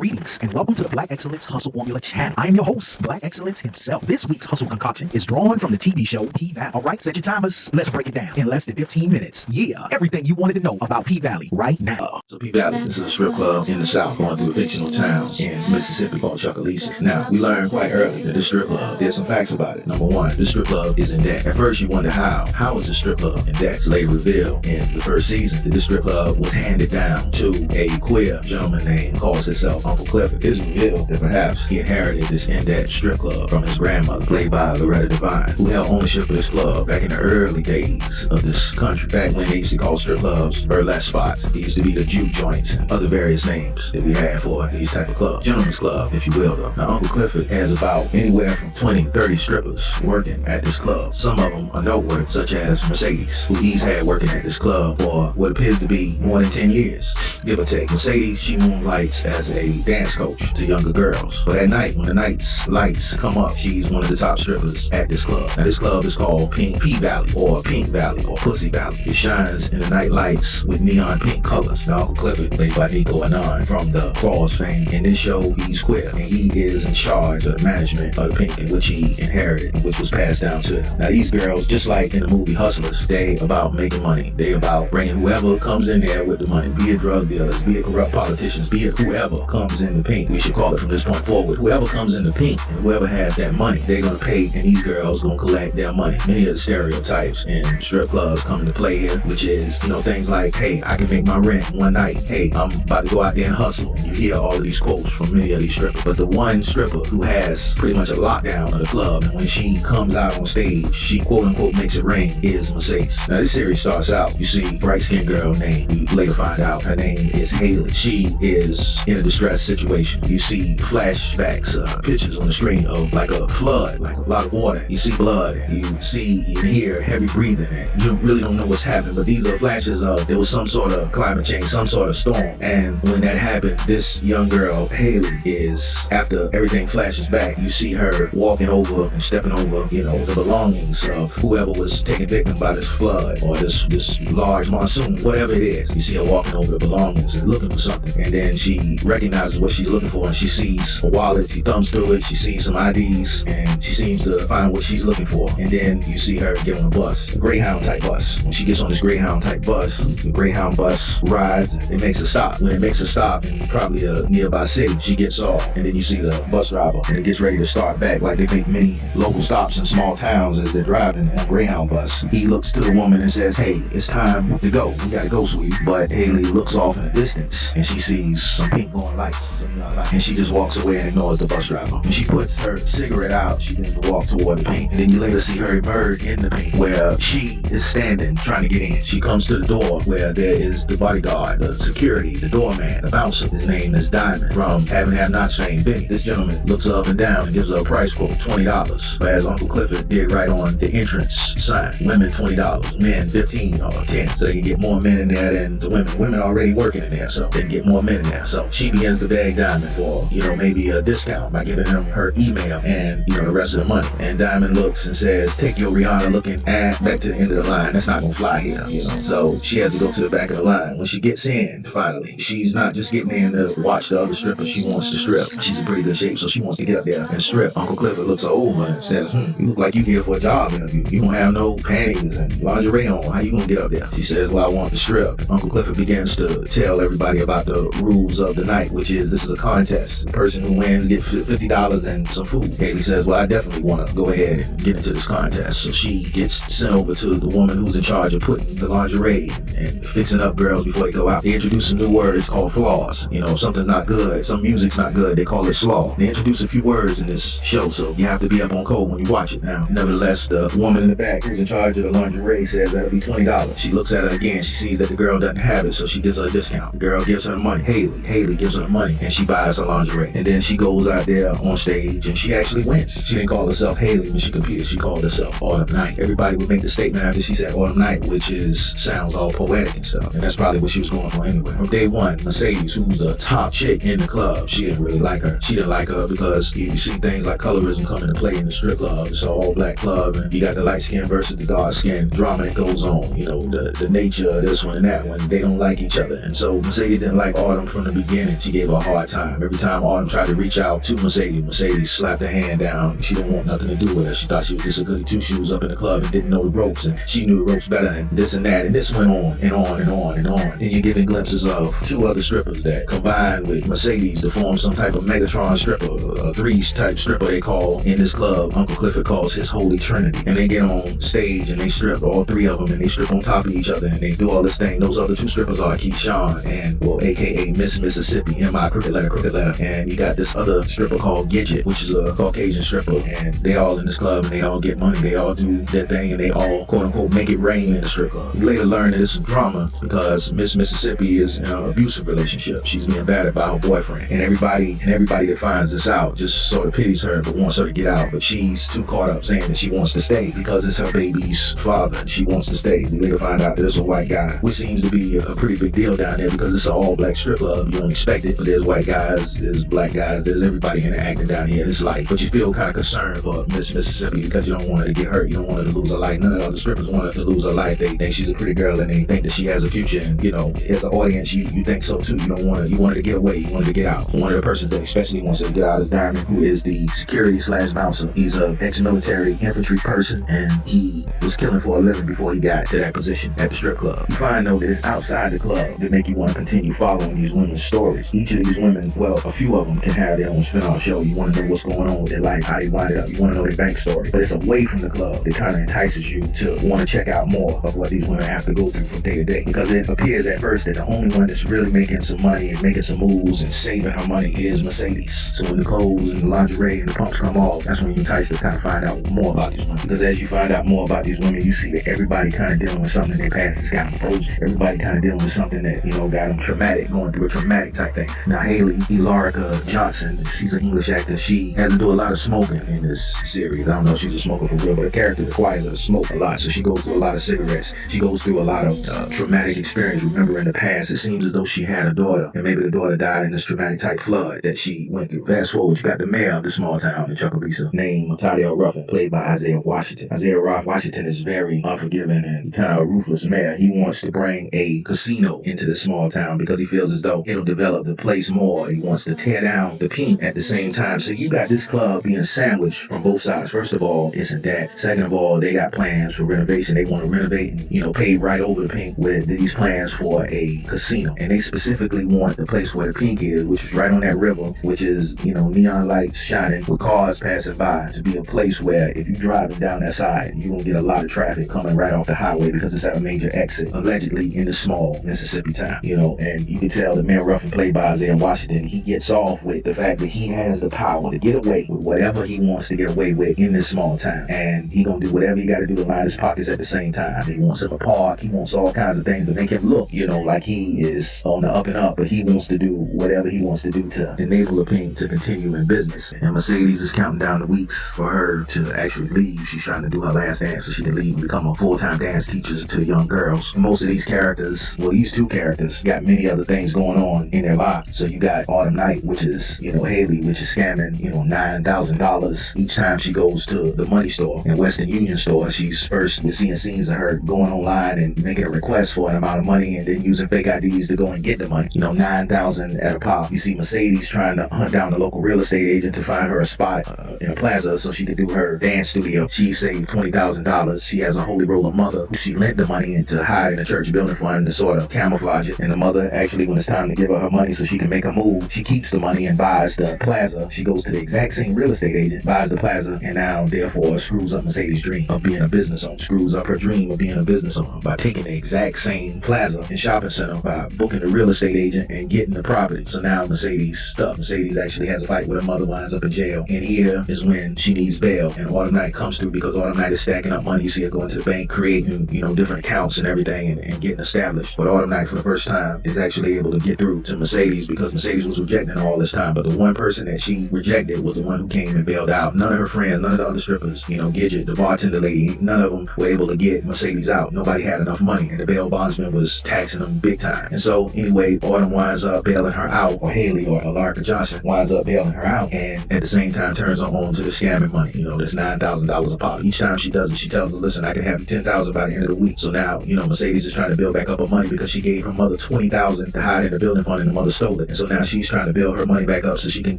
Greetings and welcome to the Black Excellence Hustle Formula channel. I am your host, Black Excellence himself. This week's hustle concoction is drawn from the TV show P Valley. All right, set your timers. Let's break it down in less than 15 minutes. Yeah, everything you wanted to know about P Valley right now. So P Valley, this is a strip club in the South going through a fictional town in Mississippi called Chucalissa. Now, we learned quite early that this strip club, there's some facts about it. Number one, this strip club is in debt. At first, you wonder how. How is this strip club in debt? Later revealed in the first season that this strip club was handed down to a queer gentleman named calls himself Uncle Clifford. It is revealed that perhaps he inherited this in-debt strip club from his grandmother, played by Loretta Devine, who held ownership of this club back in the early days of this country. Back when they used to call strip clubs burlesque spots. It used to be the juke joints and other various names that we had for these type of clubs. Gentlemen's club, if you will, though. Now, Uncle Clifford has about anywhere from 20 30 strippers working at this club. Some of them are noteworthy, such as Mercedes, who he's had working at this club for what appears to be more than 10 years, give or take. Mercedes, she moonlights as a dance coach to younger girls. But at night, when the night's lights come up, she's one of the top strippers at this club. Now, this club is called Pink P Valley, or Pink Valley, or Pussy Valley. It shines in the night lights with neon pink colors. Now, Clifford, played by Nicco Annan from the Claws fame. In this show, he's queer, and he is in charge of the management of the Pink, in which he inherited, which was passed down to him. Now, these girls, just like in the movie Hustlers, they about making money. They about bringing whoever comes in there with the money, be it drug dealers, be it corrupt politicians, be it whoever comes in the pink. We should call it from this point forward. Whoever comes in the pink and whoever has that money, they're gonna pay, and these girls gonna collect their money. Many of the stereotypes in strip clubs come into play here, which is, you know, things like, hey, I can make my rent one night. Hey, I'm about to go out there and hustle. And you hear all of these quotes from many of these strippers. But the one stripper who has pretty much a lockdown of the club, and when she comes out on stage, she quote unquote makes it rain, is Mercedes. Now, this series starts out, you see bright skinned girl named, you later find out her name is Haley. She is in a distressed situation. You see flashbacks, uh, pictures on the screen of like a flood, like a lot of water. You see blood. You see and hear heavy breathing. And you really don't know what's happening, but these are flashes of there was some sort of climate change, some sort of storm. And when that happened, this young girl, Haley, is after everything flashes back, you see her walking over and stepping over, you know, the belongings of whoever was taken victim by this flood or this this large monsoon, whatever it is. You see her walking over the belongings and looking for something. And then she recognizes what she's looking for and she sees a wallet. She thumbs through it. She sees some IDs and she seems to find what she's looking for. And then you see her get on a bus, a Greyhound type bus. When she gets on this Greyhound type bus, the Greyhound bus rides. It makes a stop. When it makes a stop in probably a nearby city, she gets off. And then you see the bus driver and it gets ready to start back like they make many local stops in small towns as they're driving on Greyhound bus. He looks to the woman and says, hey, it's time to go. We gotta go, sweetie. But Haley looks off in the distance and she sees some pink some neon lights, and she just walks away and ignores the bus driver. When she puts her cigarette out, she begins to walk toward the paint. And then you later see her emerge in the paint where she is standing trying to get in. She comes to the door where there is the bodyguard, the security, the doorman, the bouncer. His name is Diamond from Having Have Not saying Benny. This gentleman looks up and down and gives her a price quote, $20. But as Uncle Clifford did right on the entrance sign, women $20, men 15 or 10. So they can get more men in there than the women. Women already working in there, so they can get more men in there. So she begins to beg Diamond for, you know, maybe a discount by giving him her email and, you know, the rest of the money. And Diamond looks and says, take your Rihanna looking ass back to the end of the line. That's not gonna fly here, you know. So she has to go to the back of the line. When she gets in, finally, she's not just getting in to watch the other strippers. She wants to strip. She's in pretty good shape, so she wants to get up there and strip. Uncle Clifford looks over and says, hmm, you look like you here for a job interview. You don't have no panties and lingerie on. How you gonna get up there? She says, well, I want to strip. Uncle Clifford begins to tell everybody about the rules of the night, which is this is a contest. The person who wins get $50 and some food. Haley says, well, I definitely want to go ahead and get into this contest. So she gets sent over to the woman who's in charge of putting the lingerie and fixing up girls before they go out. They introduce some new words called flaws. You know, something's not good, some music's not good, they call it slaw. They introduce a few words in this show, so you have to be up on code when you watch it now. Nevertheless, the woman in the back who's in charge of the lingerie says that'll be $20. She looks at her again, she sees that the girl doesn't have it, so she gives her a discount. The girl gives her the money. Haley, Haley gives her the money, and she buys her lingerie. And then she goes out there on stage, and she actually wins. She didn't call herself Haley when she competed, she called herself Autumn Night. Everybody would make the statement after she said Autumn Night, which is sounds all poetic and stuff. And that's probably what she was going for anyway. From day one, Mercedes, who's the top chick in the club, she didn't really like her. She didn't like her because you see things like colorism come into play in the strip club. It's an all black club, and you got the light skin versus the dark skin drama that goes on. You know, the, the nature of this one and that one, they don't like each other. And so Mercedes didn't like Autumn from the beginning. She gave a hard time. Every time Autumn tried to reach out to Mercedes, Mercedes slapped her hand down. She didn't want nothing to do with her. She thought she was just a goody two shoes up in the club and didn't know the ropes, and she knew the ropes better, and this and that. And this went on and on and on and on. And you're getting glimpses of two other strippers that combined with Mercedes to form some type of Megatron stripper, a three type stripper they call in this club. Uncle Clifford calls his Holy Trinity. And they get on stage and they strip all three of them, and they strip on top of each other, and they do all this thing. Those other two strippers are Keyshawn and well, aka Miss Mississippi, M.I. Crooked Letter, Crooked Letter. And you got this other stripper called Gidget, which is a Caucasian stripper, and they all in this club and they all get money. They all do their thing and they all quote unquote make it rain in the strip club. You later learn that there's some drama because Miss Mississippi is in an abusive relationship. She's being battered by her boyfriend. And everybody and everybody that finds this out just sort of pities her but wants her to get out. But she's too caught up saying that she wants to stay because it's her baby's father. She wants to stay. We later find out that it's a white guy, which seems to be a pretty big deal down there because it's an all black strip club. You don't expect it, but there's white guys, there's black guys, there's everybody interacting down here. It's like, but you feel kind of concerned for Miss Mississippi because you don't want her to get hurt. You don't want her to lose her life. None of the other strippers want her to lose her life. They think she's a pretty girl and they think that she has a future. And you know, as an audience, you, you think so too. You don't want to. You want her to get away. You want her to get out. One of the persons that especially wants to get out is Diamond, who is the security slash bouncer. He's a ex-military infantry person, and he was killing for a living before he got to that position at the strip club. You find though that it's outside the club that make you want to continue following these women's stories. Each these women, well, a few of them can have their own spin-off show. You want to know what's going on with their life, how they wind up. You want to know their bank story. But it's away from the club that kind of entices you to want to check out more of what these women have to go through from day to day. Because it appears at first that the only one that's really making some money and making some moves and saving her money is Mercedes. So when the clothes and the lingerie and the pumps come off, that's when you're enticed to kind of find out more about these women. Because as you find out more about these women, you see that everybody kind of dealing with something in their past that's got them frozen. Everybody kind of dealing with something that, you know, got them traumatic, going through a traumatic type thing. Now, Haley Elarica Johnson, she's an English actor. She has to do a lot of smoking in this series. I don't know if she's a smoker for real, but the character requires her to smoke a lot. So she goes through a lot of cigarettes. She goes through a lot of uh, traumatic experience. Remember in the past, it seems as though she had a daughter, and maybe the daughter died in this traumatic type flood that she went through. Fast forward, you got the mayor of the small town in Chucalissa, named Tadeo Ruffin, played by Isaiah Washington. Isaiah Roth Washington is very unforgiving and kind of a ruthless mayor. He wants to bring a casino into the small town because he feels as though it'll develop the place more. He wants to tear down the pink at the same time. So you got this club being sandwiched from both sides. First of all, isn't that. Second of all, they got plans for renovation. They want to renovate and, you know, pave right over the pink with these plans for a casino. And they specifically want the place where the pink is, which is right on that river, which is, you know, neon lights shining with cars passing by to be a place where if you're driving down that side, you're going to get a lot of traffic coming right off the highway because it's at a major exit, allegedly in the small Mississippi town, you know, and you can tell the man Ruffin played by Isaiah Washington, he gets off with the fact that he has the power to get away with whatever he wants to get away with in this small town. And he gonna do whatever he gotta do to line his pockets at the same time. He wants him a park, he wants all kinds of things to make him look, you know, like he is on the up and up, but he wants to do whatever he wants to do to enable the pain to continue in business. And Mercedes is counting down the weeks for her to actually leave. She's trying to do her last dance so she can leave and become a full-time dance teacher to young girls. And most of these characters, well, these two characters got many other things going on in their lives. So you got Autumn Night, which is, you know, Haley, which is scamming, you know, nine thousand dollars each time she goes to the money store and Western Union store. She's first we're seeing scenes of her going online and making a request for an amount of money and then using fake IDs to go and get the money. You know, nine thousand at a pop. You see Mercedes trying to hunt down the local real estate agent to find her a spot uh, in a plaza so she could do her dance studio. She saved twenty thousand dollars. She has a holy roller mother who she lent the money to hide in a church building fund to sort of camouflage it. And the mother actually, when it's time to give her her money so she can make a move, she keeps the money and buys the plaza. She goes to the exact same real estate agent, buys the plaza, and now therefore screws up Mercedes' dream of being a business owner. Screws up her dream of being a business owner by taking the exact same plaza and shopping center by booking the real estate agent and getting the property. So now Mercedes stuck. Mercedes actually has a fight with her mother, winds up in jail. And here is when she needs bail. And Autumn Night comes through because Autumn Night is stacking up money. You see her going to the bank, creating, you know, different accounts and everything and, and getting established. But Autumn Night for the first time is actually able to get through to Mercedes because Mercedes was rejecting all this time. But the one person that she rejected was the one who came and bailed out. None of her friends, none of the other strippers, you know, Gidget, the bartender lady, none of them were able to get Mercedes out. Nobody had enough money, and the bail bondsman was taxing them big time. And so, anyway, Autumn winds up bailing her out, or Haley or Elarica Johnson winds up bailing her out, and at the same time turns her on to the scamming money. You know, that's nine thousand dollars a pop. Each time she does it, she tells her, "Listen, I can have you ten thousand by the end of the week." So now, you know, Mercedes is trying to build back up her money because she gave her mother twenty thousand to hide in the building fund, and the mother stole it. And so now she's trying to build her money back up so she can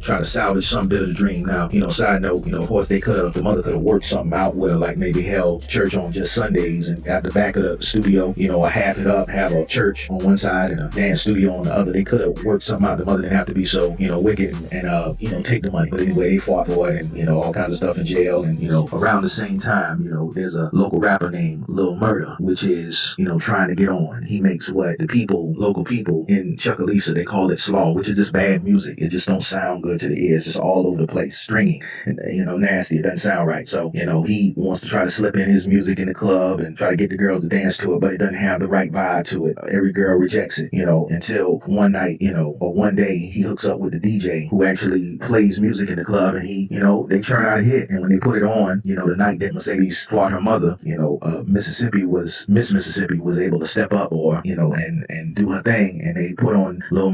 try to salvage some bit of the dream. Now, you know, side note, you know, of course they could have, the mother could have worked something out with her, like maybe held church on just Sundays and at the back of the studio, you know, or half it up, have a church on one side and a dance studio on the other. They could have worked something out. The mother didn't have to be so, you know, wicked and, and uh, you know, take the money. But anyway, they fought for it and, you know, all kinds of stuff in jail. And, you know, around the same time, you know, there's a local rapper named Lil Murda, which is, you know, trying to get on. He makes what the people, local people in Chucalissa, they call it slaw, which is just bad music. It just don't sound good to the ears. Just all over the place, stringy and, you know, nasty. It doesn't sound right. So, you know, he wants to try to slip in his music in the club and try to get the girls to dance to it, but it doesn't have the right vibe to it. Every girl rejects it, you know, until one night, you know, or one day he hooks up with the DJ who actually plays music in the club and he, you know, they churn out a hit. And when they put it on, you know, the night that Mercedes fought her mother, you know, uh, Mississippi was, Miss Mississippi was able to step up or, you know, and, and do her thing. And they put on Lil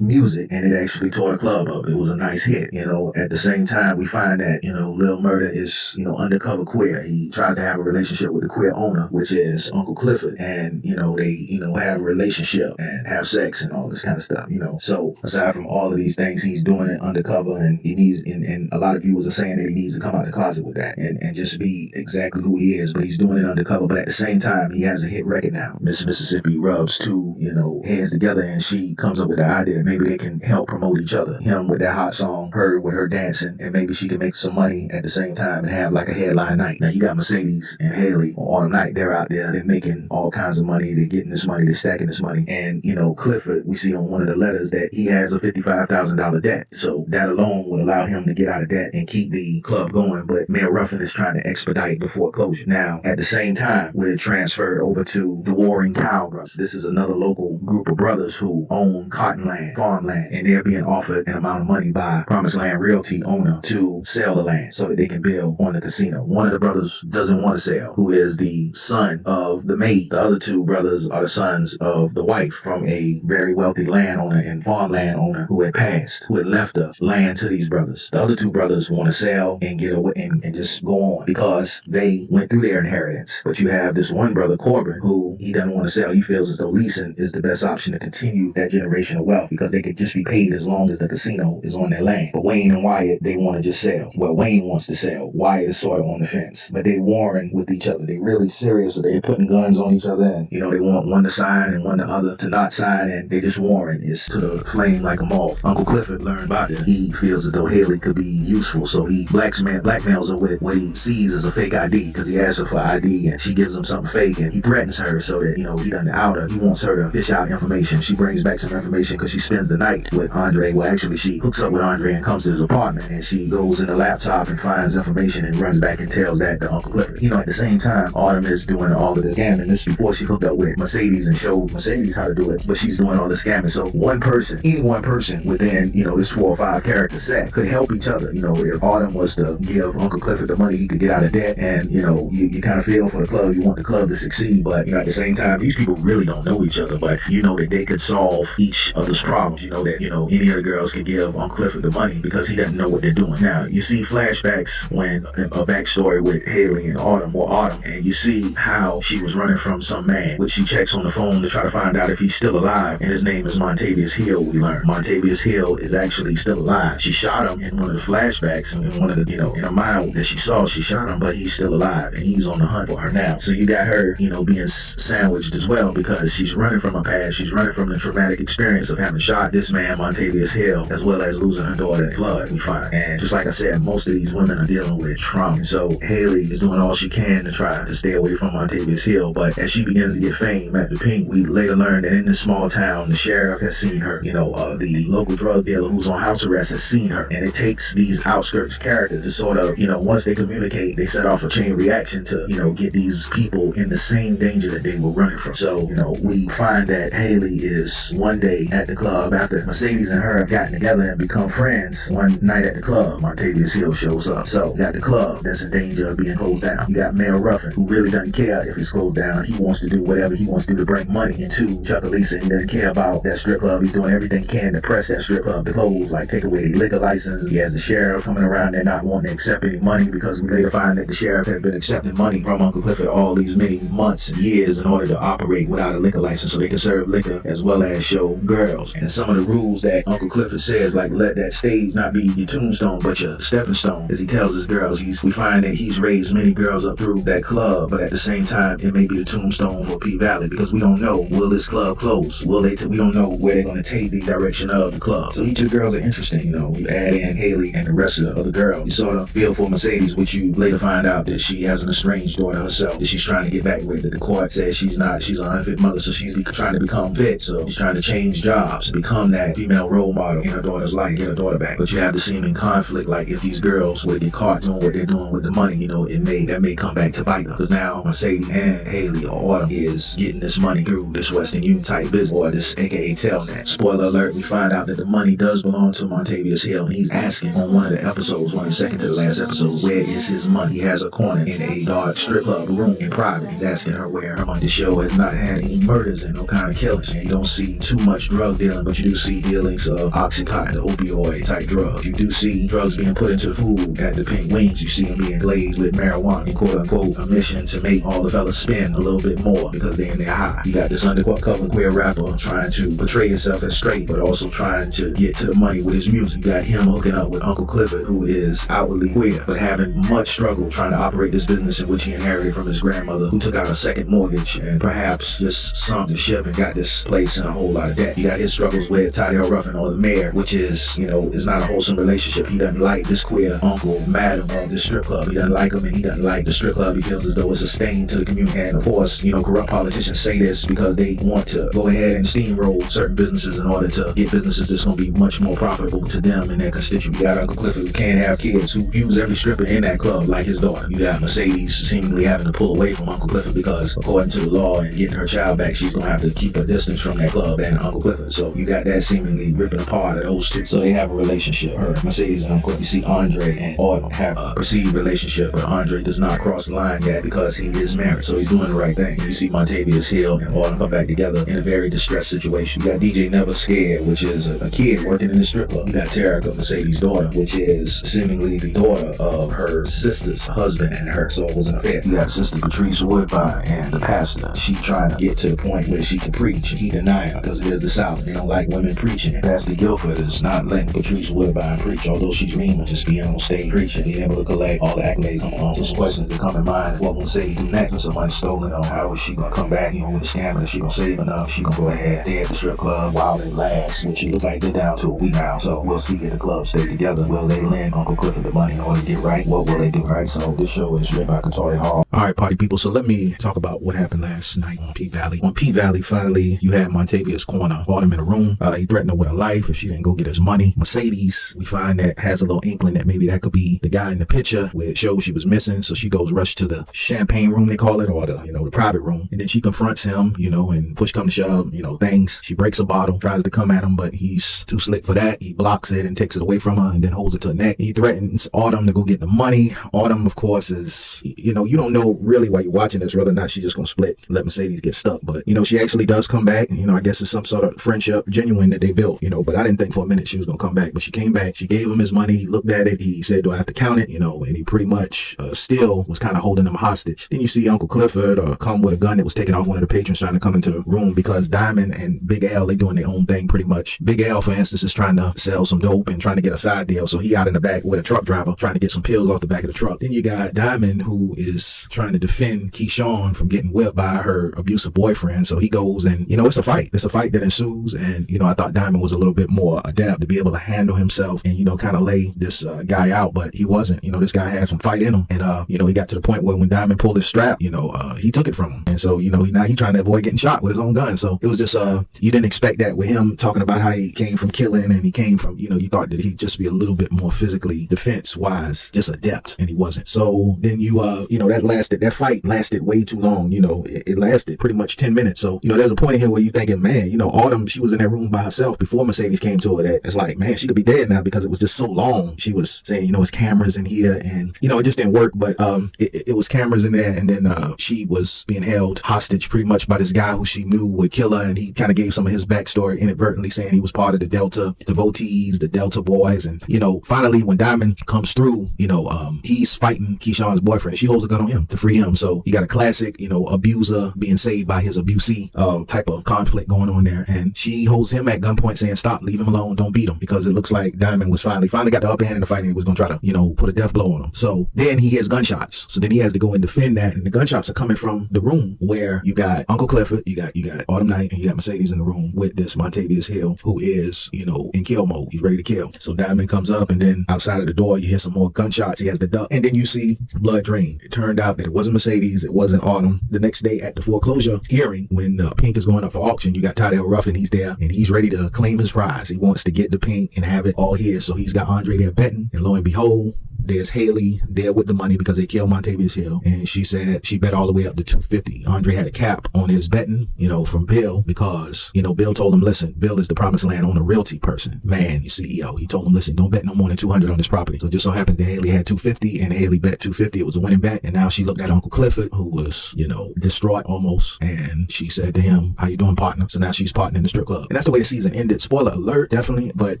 Music and it actually tore the club up. It was a nice hit, you know. At the same time, we find that, you know, Lil Murda is, you know, undercover queer. He tries to have a relationship with the queer owner, which is Uncle Clifford. And, you know, they, you know, have a relationship and have sex and all this kind of stuff, you know. So aside from all of these things, he's doing it undercover and he needs, and, and a lot of viewers are saying that he needs to come out of the closet with that and, and just be exactly who he is, but he's doing it undercover. But at the same time, he has a hit record now. Miss Mississippi rubs two, you know, hands together and she comes up with the idea that maybe they can help promote each other. Him with that hot song, her with her dancing, and maybe she can make some money at the same time and have like a headline night. Now you got Mercedes and Haley on Night. They're out there, they're making all kinds of money, they're getting this money, they're stacking this money. And, you know, Clifford, we see on one of the letters that he has a $55,000 debt. So that alone would allow him to get out of debt and keep the club going. But Mayor Ruffin is trying to expedite the foreclosure. Now, at the same time, we're transferred over to the Warring Cow Brothers. This is another local group of brothers who own cottonland, farmland, and they're being offered an amount of money by Promised Land Realty owner to sell the land so that they can build on the casino. One of the brothers doesn't want to sell, who is the son of the maid. The other two brothers are the sons of the wife from a very wealthy landowner and farmland owner who had passed, who had left the land to these brothers. The other two brothers want to sell and get away and, and just go on because they went through their inheritance. But you have this one brother, Corbin, who he doesn't want to sell. He feels as though leasing is the best option to continue that generational wealth because they could just be paid as long as the casino is on their land. But Wayne and Wyatt, they want to just sell. Well, Wayne wants to sell. Wyatt is sort of on the fence, but they warring with each other. They really serious. So they're putting guns on each other and, you know, they want one to sign and one the other to not sign and they just warring. It's to the flame like a moth. Uncle Clifford learned about it. He feels as though Haley could be useful. So he blacksma- blackmails her with what he sees as a fake ID because he asks her for ID and she gives him something fake and he threatens her so that, you know, he doesn't out her. He wants her to dish out information. She brings back some information because she spends the night with Andre. Well, actually, she hooks up with Andre and comes to his apartment and she goes in the laptop and finds information and runs back and tells that to Uncle Clifford. You know, at the same time, Autumn is doing all of this scamming. This before she hooked up with Mercedes and showed Mercedes how to do it, but she's doing all the scamming. So one person, any one person within, you know, this four or five character set could help each other. You know, if Autumn was to give Uncle Clifford the money, he could get out of debt and, you know, you, you kind of feel for the club. You want the club to succeed, but, you know, at the same time, these people really don't know each other, but you know that they could solve each other's problems. You know that, you know, any of the girls could give on Clifford the money because he doesn't know what they're doing. Now, you see flashbacks when a backstory with Haley and Autumn or Autumn, and you see how she was running from some man, which she checks on the phone to try to find out if he's still alive, and his name is Montavious Hill, we learn. Montavious Hill is actually still alive. She shot him in one of the flashbacks, and in one of the, you know, in a mind that she saw, she shot him, but he's still alive, and he's on the hunt for her now. So you got her, you know, being sandwiched as well because she's running from her past. She's running from the traumatic experience of having shot this man, Montavious Hill, as well as losing her daughter in flood, we find. And just like I said, most of these women are dealing with trauma. And so Haley is doing all she can to try to stay away from Montavious Hill. But as she begins to get fame at the Pink, we later learn that in this small town, the sheriff has seen her. You know, uh, the local drug dealer who's on house arrest has seen her. And it takes these outskirts characters to sort of, you know, once they communicate, they set off a chain reaction to, you know, get these people in the same danger that they were running from. So, you know, we find that Haley is one day at the club after Mercedes and her have gotten together and become friends one night at the club. Montavious Hill shows up. So you got the club that's in danger of being closed down. You got Mayor Ruffin, who really doesn't care if it's closed down. He wants to do whatever he wants to do to bring money into Chucalissa. He doesn't care about that strip club. He's doing everything he can to press that strip club to close, like take away the liquor license. He has the sheriff coming around and not wanting to accept any money because we later find that the sheriff has been accepting money from Uncle Clifford all these many months and years in order to operate without a liquor license so they can serve liquor as well as show girls. And some of the rules that Uncle Clifford says, like let that stage not be your tombstone but your stepping stone, as he tells his girls. He's we find that he's raised many girls up through that club, but at the same time it may be the tombstone for P Valley because we don't know will this club close? Will they? We don't know where they're going to take the direction of the club. So each of the girls are interesting. You know, you add in Haley and the rest of the other girls. You sort of feel for Mercedes, which you later find out that she has an estranged daughter herself that she's trying to get back with. That the court says she's not. She's an unfit mother, so she's trying to become fit. So she's trying to change jobs, become that female role model in her daughter's life, get her daughter back. But you have the seeming conflict, like if these girls would get caught doing what they're doing with the money, you know, it may that may come back to bite them. Because now Mercedes and Haley or Autumn is getting this money through this Western Union type business or this aka Telnet. Spoiler alert, we find out that the money does belong to Montavious Hill and he's asking on one of the episodes, one the second to the last episode, where is his money? He has a corner in a dark strip club room in private. He's asking her where her money. The show has not had any murders and no kind of killings. And you don't see too much drug but you do see dealings of Oxycontin, opioid type drug. You do see drugs being put into the food at the Pink Wings. You see them being glazed with marijuana in quote unquote a mission to make all the fellas spend a little bit more because they're in their high. You got this undercover queer rapper trying to portray himself as straight, but also trying to get to the money with his music. You got him hooking up with Uncle Clifford, who is outwardly queer, but having much struggle trying to operate this business in which he inherited from his grandmother, who took out a second mortgage and perhaps just sunk the ship and got this place in a whole lot of debt. You got his struggles with Tyrell Ruffin or the mayor, which is, you know, is not a wholesome relationship. He doesn't like this queer uncle, madam of the strip club. He doesn't like him and he doesn't like the strip club. He feels as though it's a stain to the community. And of course, you know, corrupt politicians say this because they want to go ahead and steamroll certain businesses in order to get businesses that's going to be much more profitable to them and their constituents. You got Uncle Clifford who can't have kids, who views every stripper in that club like his daughter. You got Mercedes seemingly having to pull away from Uncle Clifford because, according to the law and getting her child back, she's going to have to keep a distance from that club and Uncle Clifford. So you got that seemingly ripping apart of those two. So they have a relationship. Her, Mercedes and Uncle. You see Andre and Autumn have a perceived relationship, but Andre does not cross the line yet because he is married. So he's doing the right thing. You see Montavious Hill and Autumn come back together in a very distressed situation. You got DJ Never Scared, which is a, a kid working in the strip club. You got Terica, Mercedes' daughter, which is seemingly the daughter of her sister's husband and her. So it was an affair. You got Sister Patrice Woodbine and the pastor. She trying to get to the point where she can preach. He denying because it is the South. Don't like women preaching. Pastor Guilford is not letting Patrice Woodbine preach, although she's of just being on stage preaching, being able to collect all the accolades. On, just questions that come in mind. What will say do next when somebody's stolen or how is she gonna come back, you know, with a? Is she gonna save enough? She gonna go ahead, stay at the strip club while it lasts, which it looks like they're down to a week now. So we'll see if the club stay together. Will they lend Uncle Clifford the money in order to get right? What will they do? All right, so this show is written by Katori Hall. All right, party people. So let me talk about what happened last night on P Valley. On P Valley, finally, you had Montavious corner, brought a room. Uh, he threatened her with her life if she didn't go get his money. Mercedes, we find that has a little inkling that maybe that could be the guy in the picture where it shows she was missing. So she goes rush to the champagne room, they call it, or the, you know, the private room. And then she confronts him, you know, and push come to shove, you know, things. She breaks a bottle, tries to come at him, but he's too slick for that. He blocks it and takes it away from her and then holds it to her neck. He threatens Autumn to go get the money. Autumn, of course, is, you know, you don't know really while you're watching this whether or not she's just going to split, let Mercedes get stuck. But, you know, she actually does come back. You know, I guess it's some sort of friendship, genuine that they built, you know, but I didn't think for a minute she was going to come back. But she came back. She gave him his money. He looked at it. He said, do I have to count it? You know, and he pretty much uh, still was kind of holding him hostage. Then you see Uncle Clifford uh, come with a gun that was taken off one of the patrons trying to come into the room because Diamond and Big L, they doing their own thing pretty much. Big L, for instance, is trying to sell some dope and trying to get a side deal. So he out in the back with a truck driver trying to get some pills off the back of the truck. Then you got Diamond who is trying to defend Keyshawn from getting whipped by her abusive boyfriend. So he goes and, you know, it's a fight. It's a fight that ensues. And, you know, I thought Diamond was a little bit more adept to be able to handle himself and, you know, kind of lay this uh, guy out, but he wasn't. You know, this guy had some fight in him. And, uh, you know, he got to the point where when Diamond pulled his strap, you know, uh, he took it from him. And so, you know, he, now he trying to avoid getting shot with his own gun. So it was just, uh, you didn't expect that with him talking about how he came from killing and he came from, you know, you thought that he'd just be a little bit more physically defense wise, just adept. And he wasn't. So then you, uh, you know, that lasted, that fight lasted way too long. You know, it, it lasted pretty much 10 minutes. So, you know, there's a point in here where you're thinking, man, you know, Autumn, she was in that room by herself before Mercedes came to her that it's like, man, she could be dead now because it was just so long. She was saying, you know, it's cameras in here and, you know, it just didn't work. But um, it, it was cameras in there. And then uh, she was being held hostage pretty much by this guy who she knew would kill her. And he kind of gave some of his backstory inadvertently saying he was part of the Delta devotees, the Delta boys. And, you know, finally, when Diamond comes through, you know, um, he's fighting Keyshawn's boyfriend and she holds a gun on him to free him. So you got a classic, you know, abuser being saved by his abusee uh, type of conflict going on there. And she holds him at gunpoint saying, stop, leave him alone, don't beat him. Because it looks like Diamond was finally, finally got the upper hand in the fight and he was going to try to, you know, put a death blow on him. So then he hears gunshots. So then he has to go and defend that. And the gunshots are coming from the room where you got Uncle Clifford, you got, you got Autumn Night, and you got Mercedes in the room with this Montavious Hill, who is, you know, in kill mode. He's ready to kill. So Diamond comes up and then outside of the door, you hear some more gunshots. He has the duck. And then you see blood drain. It turned out that it wasn't Mercedes. It wasn't Autumn. The next day at the foreclosure hearing, when uh, Pink is going up for auction, you got Tydel Ruffin. He's there and he's ready to claim his prize. He wants to get the paint and have it all his. So he's got Andre there betting. And lo and behold, there's Haley there with the money because they killed Montavious Hill. And she said she bet all the way up to 250. Andre had a cap on his betting, you know, from Bill because, you know, Bill told him, listen, Bill is the promised land owner realty person, man, your CEO. He told him, listen, don't bet no more than 200 on this property. So it just so happens that Haley had 250 and Haley bet 250. It was a winning bet. And now she looked at Uncle Clifford, who was, you know, distraught almost. And she said to him, how you doing, partner? So now she's partnering in the strip club. And that's the way the season ended. Spoiler alert, definitely. But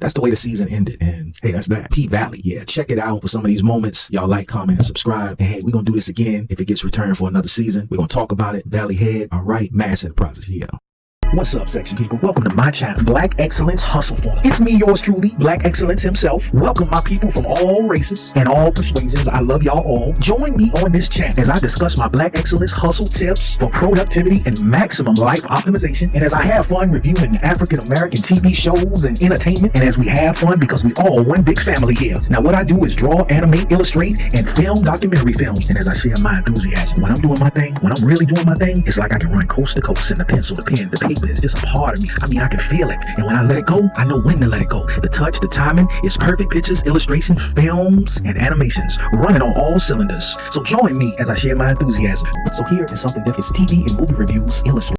that's the way the season ended. And hey, that's that. P Valley. Yeah, check it out for some of these moments. Y'all like, comment, and subscribe. And hey, we're gonna do this again if it gets returned for another season. We're gonna talk about it. Valley Head, all right, mass enterprises, yeah. What's up, sexy people? Welcome to my channel, Black Excellence Hustle Formula. It's me, yours truly, Black Excellence himself. Welcome my people from all races and all persuasions. I love y'all all. Join me on this channel as I discuss my Black Excellence hustle tips for productivity and maximum life optimization. And as I have fun reviewing African American TV shows and entertainment, and as we have fun because we all one big family here. Now, what I do is draw, animate, illustrate, and film documentary films. And as I share my enthusiasm, when I'm doing my thing, when I'm really doing my thing, it's like I can run coast to coast in the pencil, the pen, the paper it's just a part of me. I mean, I can feel it. And when I let it go, I know when to let it go. The touch, the timing, it's perfect pictures, illustrations, films, and animations running on all cylinders. So join me as I share my enthusiasm. So here is something different. It's TV and movie reviews illustrated.